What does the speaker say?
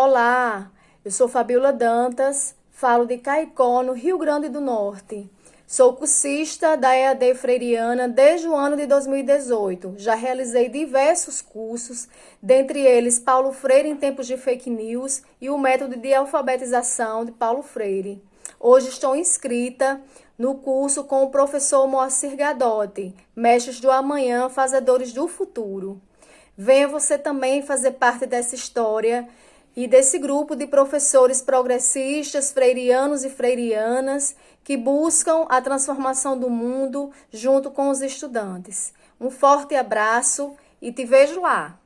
Olá, eu sou Fabiola Dantas, falo de Caicó, no Rio Grande do Norte. Sou cursista da EAD Freiriana desde o ano de 2018. Já realizei diversos cursos, dentre eles Paulo Freire em tempos de fake news e o método de alfabetização de Paulo Freire. Hoje estou inscrita no curso com o professor Moacir Gadotti, Mestres do Amanhã, Fazedores do Futuro. Venha você também fazer parte dessa história e desse grupo de professores progressistas, freirianos e freirianas que buscam a transformação do mundo junto com os estudantes. Um forte abraço e te vejo lá!